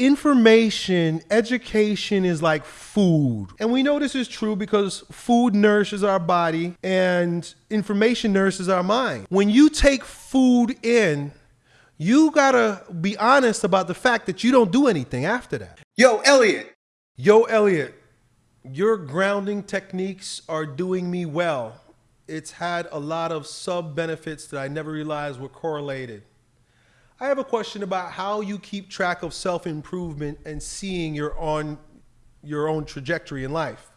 information, education is like food. And we know this is true because food nourishes our body and information nourishes our mind. When you take food in, you gotta be honest about the fact that you don't do anything after that. Yo, Elliot. Yo, Elliot, your grounding techniques are doing me well. It's had a lot of sub benefits that I never realized were correlated. I have a question about how you keep track of self improvement and seeing your on your own trajectory in life.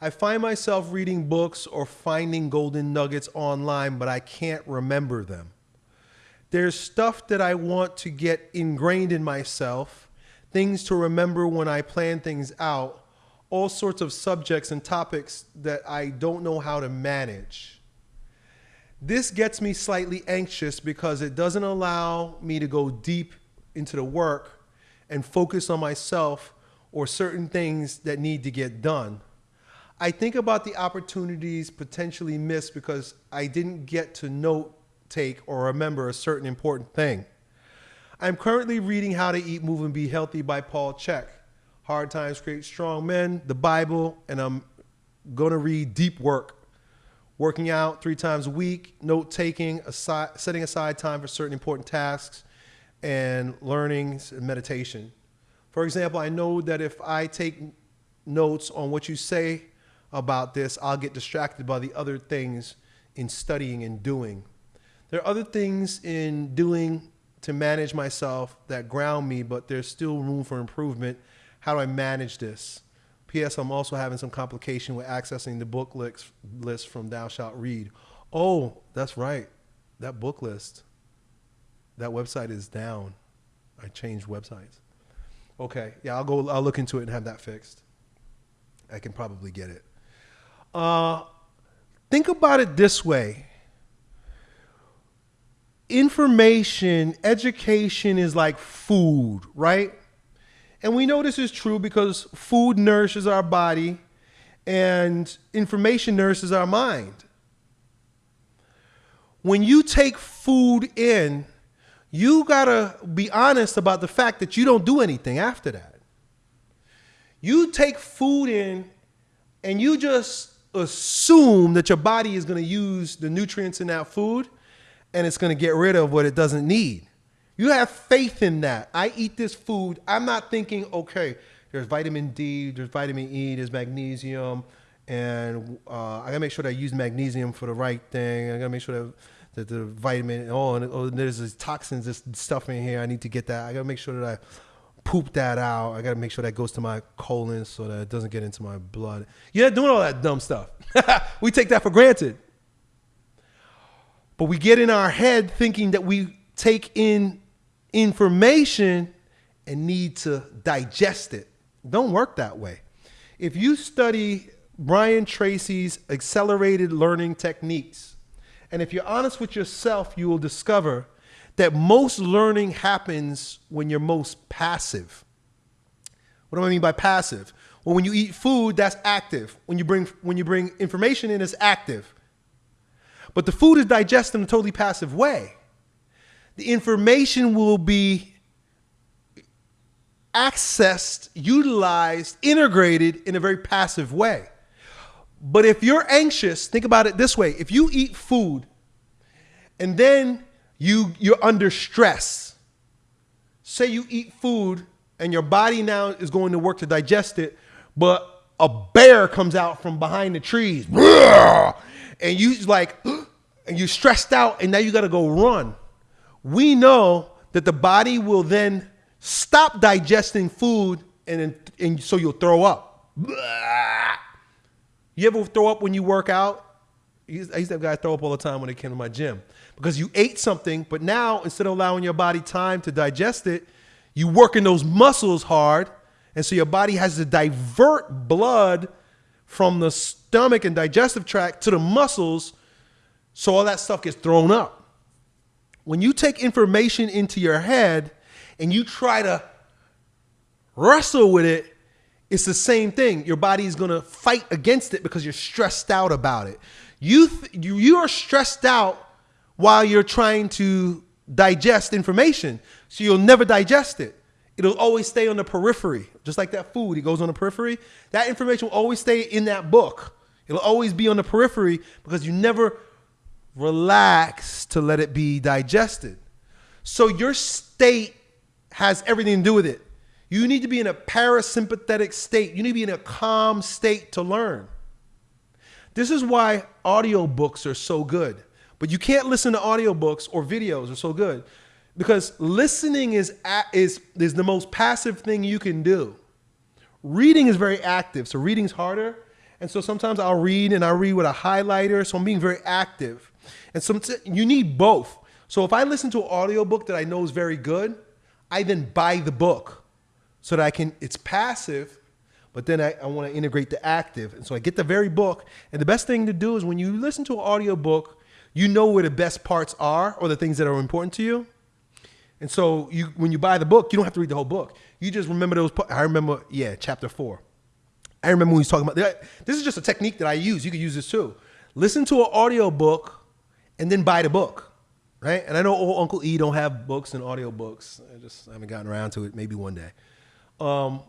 I find myself reading books or finding golden nuggets online, but I can't remember them. There's stuff that I want to get ingrained in myself, things to remember when I plan things out, all sorts of subjects and topics that I don't know how to manage. This gets me slightly anxious because it doesn't allow me to go deep into the work and focus on myself or certain things that need to get done. I think about the opportunities potentially missed because I didn't get to note take or remember a certain important thing. I'm currently reading How to Eat, Move, and Be Healthy by Paul Chek. Hard Times Create Strong Men, the Bible, and I'm going to read Deep Work working out three times a week, note taking, aside, setting aside time for certain important tasks, and learnings and meditation. For example, I know that if I take notes on what you say about this, I'll get distracted by the other things in studying and doing. There are other things in doing to manage myself that ground me, but there's still room for improvement. How do I manage this? P.S. I'm also having some complication with accessing the book list from Thou Shalt Read. Oh, that's right. That book list, that website is down. I changed websites. Okay, yeah, I'll go. I'll look into it and have that fixed. I can probably get it. Uh, think about it this way. Information, education is like food, right? And we know this is true because food nourishes our body and information nourishes our mind. When you take food in, you gotta be honest about the fact that you don't do anything after that. You take food in and you just assume that your body is gonna use the nutrients in that food and it's gonna get rid of what it doesn't need. You have faith in that. I eat this food. I'm not thinking, okay, there's vitamin D, there's vitamin E, there's magnesium, and uh, I gotta make sure that I use magnesium for the right thing. I gotta make sure that, that the vitamin, oh, and oh, there's this toxins, this stuff in here. I need to get that. I gotta make sure that I poop that out. I gotta make sure that goes to my colon so that it doesn't get into my blood. You're not doing all that dumb stuff. we take that for granted. But we get in our head thinking that we take in information and need to digest it. Don't work that way. If you study Brian Tracy's accelerated learning techniques, and if you're honest with yourself, you will discover that most learning happens when you're most passive. What do I mean by passive? Well, when you eat food, that's active. When you bring when you bring information in, it's active. But the food is digested in a totally passive way the information will be accessed, utilized, integrated in a very passive way. But if you're anxious, think about it this way. If you eat food and then you you're under stress. Say you eat food and your body now is going to work to digest it, but a bear comes out from behind the trees. And you like and you're stressed out and now you got to go run we know that the body will then stop digesting food and, and so you'll throw up. You ever throw up when you work out? I used to have guys throw up all the time when they came to my gym because you ate something, but now instead of allowing your body time to digest it, you working those muscles hard, and so your body has to divert blood from the stomach and digestive tract to the muscles, so all that stuff gets thrown up when you take information into your head and you try to wrestle with it, it's the same thing. Your body is going to fight against it because you're stressed out about it. You, you, you are stressed out while you're trying to digest information, so you'll never digest it. it'll always stay on the periphery, just like that food. It goes on the periphery. That information will always stay in that book. It'll always be on the periphery because you never relax to let it be digested. So your state has everything to do with it. You need to be in a parasympathetic state. You need to be in a calm state to learn. This is why audiobooks are so good. But you can't listen to audiobooks or videos are so good because listening is is is the most passive thing you can do. Reading is very active, so reading's harder. And so sometimes I'll read and I read with a highlighter, so I'm being very active. And some you need both. So if I listen to an audiobook that I know is very good, I then buy the book so that I can it's passive, but then I, I want to integrate the active. And so I get the very book. And the best thing to do is when you listen to an audiobook, you know where the best parts are or the things that are important to you. And so you when you buy the book, you don't have to read the whole book. You just remember those. I remember, yeah, chapter four. I remember when he was talking about. This is just a technique that I use. You could use this too. Listen to an audio book and then buy the book, right? And I know old Uncle E don't have books and audio books. I just haven't gotten around to it. Maybe one day. Um,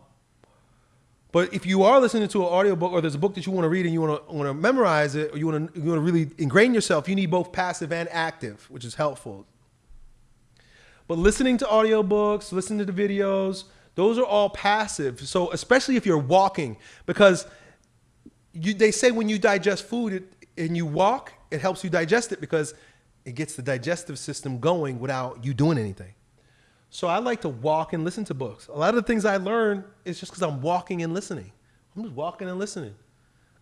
but if you are listening to an audiobook or there's a book that you want to read and you want to want to memorize it or you want to you want to really ingrain yourself, you need both passive and active, which is helpful. But listening to audiobooks, listening to the videos, those are all passive. So especially if you're walking, because you, they say when you digest food it, and you walk, it helps you digest it because it gets the digestive system going without you doing anything. So I like to walk and listen to books. A lot of the things I learn is just because I'm walking and listening. I'm just walking and listening.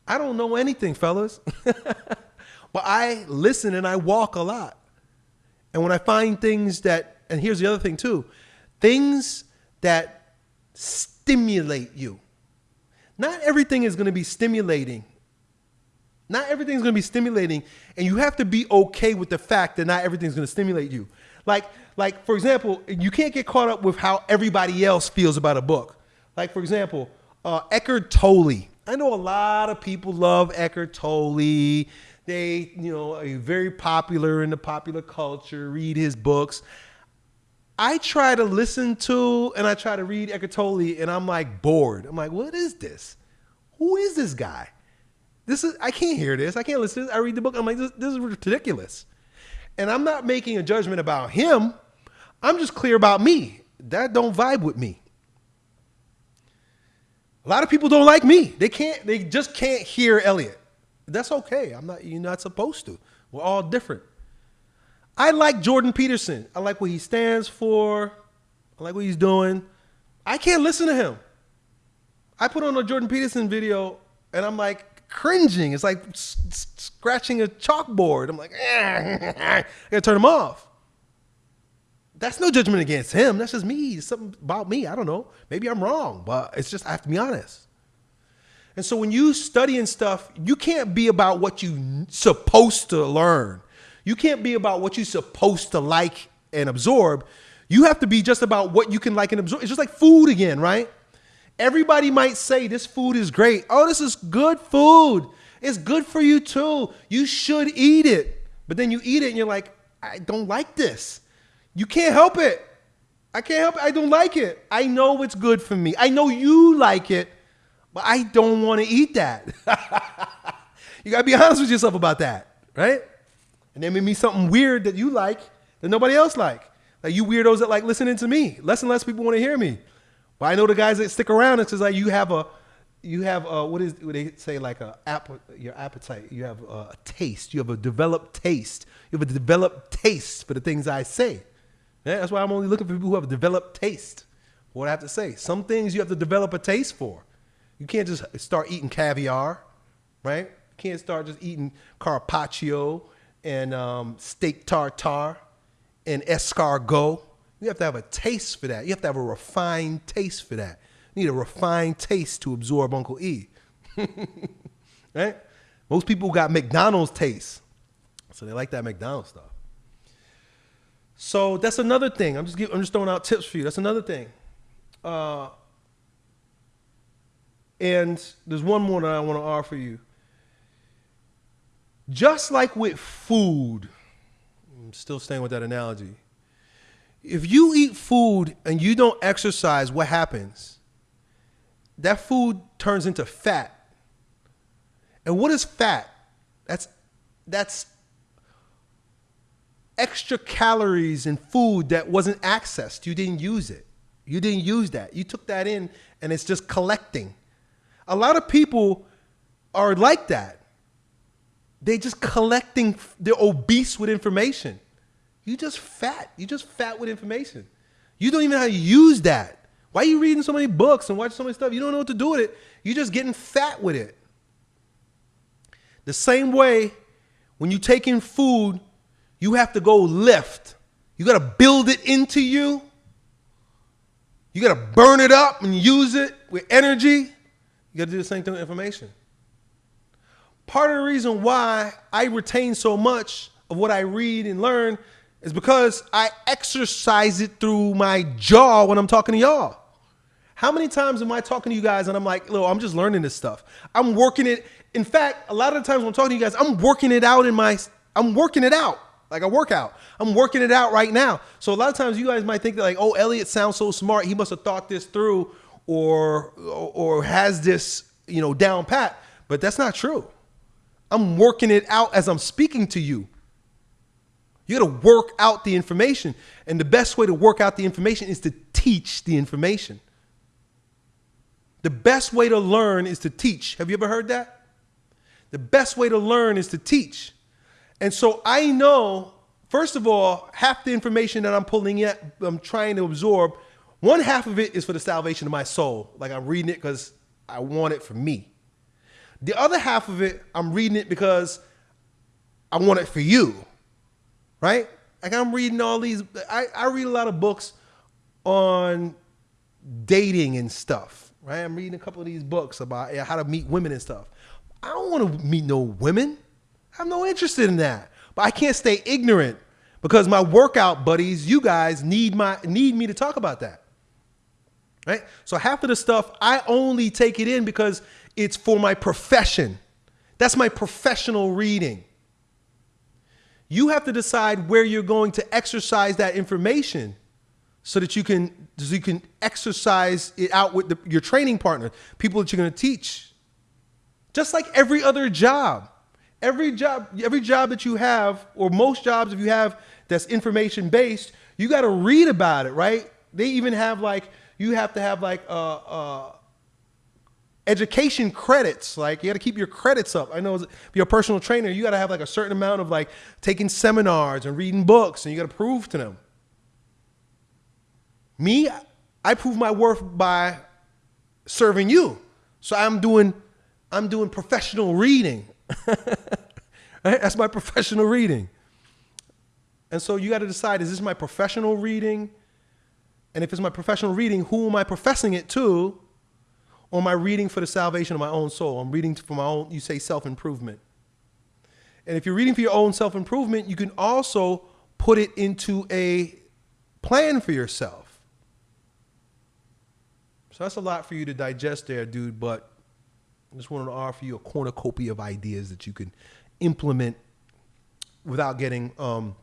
I don't know anything, fellas, but I listen and I walk a lot. And when I find things that, and here's the other thing too, things that stimulate you. Not everything is going to be stimulating. Not everything's going to be stimulating, and you have to be okay with the fact that not everything's going to stimulate you. Like, like for example, you can't get caught up with how everybody else feels about a book. Like for example, uh, Eckhart Tolle. I know a lot of people love Eckhart Tolle. They, you know, are very popular in the popular culture. Read his books. I try to listen to and I try to read Eckhart Tolle, and I'm like bored. I'm like, what is this? Who is this guy? This is I can't hear this. I can't listen to this. I read the book. I'm like, this, this is ridiculous. And I'm not making a judgment about him. I'm just clear about me. That don't vibe with me. A lot of people don't like me. They can't, they just can't hear Elliot. That's okay. I'm not, you're not supposed to. We're all different. I like Jordan Peterson. I like what he stands for. I like what he's doing. I can't listen to him. I put on a Jordan Peterson video and I'm like cringing. It's like scratching a chalkboard. I'm like, I gotta turn him off. That's no judgment against him. That's just me. It's something about me. I don't know. Maybe I'm wrong, but it's just I have to be honest. And so when you studying stuff, you can't be about what you supposed to learn. You can't be about what you're supposed to like and absorb. You have to be just about what you can like and absorb. It's just like food again, right? Everybody might say this food is great. Oh, this is good food. It's good for you too. You should eat it. But then you eat it and you're like, I don't like this. You can't help it. I can't help it. I don't like it. I know it's good for me. I know you like it, but I don't want to eat that. you got to be honest with yourself about that, right? And then maybe something weird that you like that nobody else like. Like you weirdos that like listening to me. Less and less people want to hear me. I know the guys that stick around. It's just like you have a, you have a, what is what they say like a app, your appetite. You have a, a taste. You have a developed taste. You have a developed taste for the things I say. Yeah, that's why I'm only looking for people who have a developed taste. What I have to say. Some things you have to develop a taste for. You can't just start eating caviar, right? You can't start just eating carpaccio and um, steak tartare and escargot. You have to have a taste for that. You have to have a refined taste for that. You need a refined taste to absorb Uncle E. right? Most people got McDonald's taste. So they like that McDonald's stuff. So that's another thing. I'm just giving, I'm just throwing out tips for you. That's another thing. Uh, and there's one more that I want to offer you. Just like with food, I'm still staying with that analogy. If you eat food and you don't exercise, what happens? That food turns into fat. And what is fat? That's that's extra calories in food that wasn't accessed. You didn't use it. You didn't use that. You took that in and it's just collecting. A lot of people are like that. They're just collecting, they're obese with information. You just fat. You just fat with information. You don't even know how to use that. Why are you reading so many books and watching so many stuff? You don't know what to do with it. You're just getting fat with it. The same way when you take in food, you have to go lift. You got to build it into you. You got to burn it up and use it with energy. You got to do the same thing with information. Part of the reason why I retain so much of what I read and learn is because I exercise it through my jaw when I'm talking to y'all. How many times am I talking to you guys and I'm like, "Look, I'm just learning this stuff. I'm working it. In fact, a lot of the times when I'm talking to you guys, I'm working it out in my, I'm working it out like a workout. I'm working it out right now. So a lot of times you guys might think that like, oh, Elliot sounds so smart. He must have thought this through or, or, or has this, you know, down pat. But that's not true. I'm working it out as I'm speaking to you. You got to work out the information. And the best way to work out the information is to teach the information. The best way to learn is to teach. Have you ever heard that? The best way to learn is to teach. And so I know, first of all, half the information that I'm pulling in, I'm trying to absorb, one half of it is for the salvation of my soul. Like I'm reading it because I want it for me. The other half of it, I'm reading it because I want it for you right? Like I'm reading all these, I, I read a lot of books on dating and stuff, right? I'm reading a couple of these books about how to meet women and stuff. I don't want to meet no women. I have no interest in that. But I can't stay ignorant because my workout buddies, you guys need my need me to talk about that. Right? So half of the stuff I only take it in because it's for my profession. That's my professional reading. You have to decide where you're going to exercise that information so that you can so you can exercise it out with the, your training partner, people that you're going to teach. Just like every other job. Every job every job that you have or most jobs if you have that's information based, you got to read about it, right? They even have like you have to have like uh education credits. Like you got to keep your credits up. I know if you're a personal trainer, you got to have like a certain amount of like taking seminars and reading books, and you got to prove to them. Me, I prove my worth by serving you. So I'm doing, I'm doing professional reading. That's my professional reading. And so you got to decide: is this my professional reading? And if it's my professional reading, who am I professing it to? Or am I reading for the salvation of my own soul? I'm reading for my own, you say self improvement. And if you're reading for your own self improvement, you can also put it into a plan for yourself. So that's a lot for you to digest there, dude. But I just wanted to offer you a cornucopia of ideas that you can implement without getting um,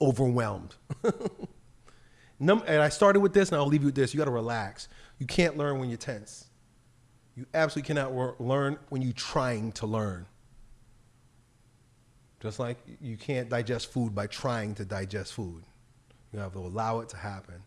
overwhelmed. and I started with this, and I'll leave you with this. You got to relax. You can't learn when you're tense. You absolutely cannot learn when you're trying to learn. Just like you can't digest food by trying to digest food. You have to allow it to happen.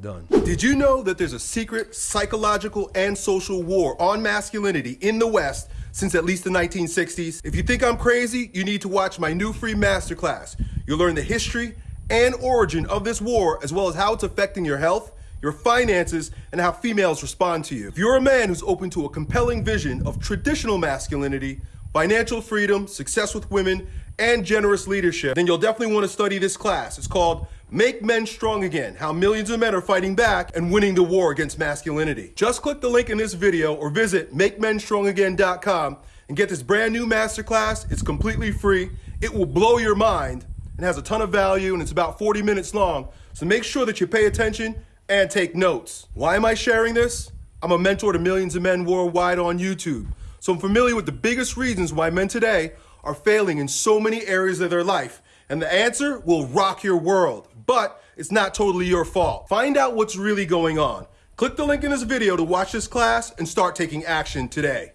Done. Did you know that there's a secret psychological and social war on masculinity in the West since at least the 1960s? If you think I'm crazy, you need to watch my new free masterclass. You'll learn the history and origin of this war, as well as how it's affecting your health, your finances, and how females respond to you. If you're a man who's open to a compelling vision of traditional masculinity, financial freedom, success with women, and generous leadership, then you'll definitely want to study this class. It's called Make Men Strong Again, How Millions of Men Are Fighting Back and Winning the War Against Masculinity. Just click the link in this video or visit MakeMenStrongAgain.com and get this brand new masterclass. It's completely free. It will blow your mind and has a ton of value and it's about 40 minutes long. So make sure that you pay attention and take notes. Why am I sharing this? I'm a mentor to millions of men worldwide on YouTube. So I'm familiar with the biggest reasons why men today are failing in so many areas of their life. And the answer will rock your world. But it's not totally your fault. Find out what's really going on. Click the link in this video to watch this class and start taking action today.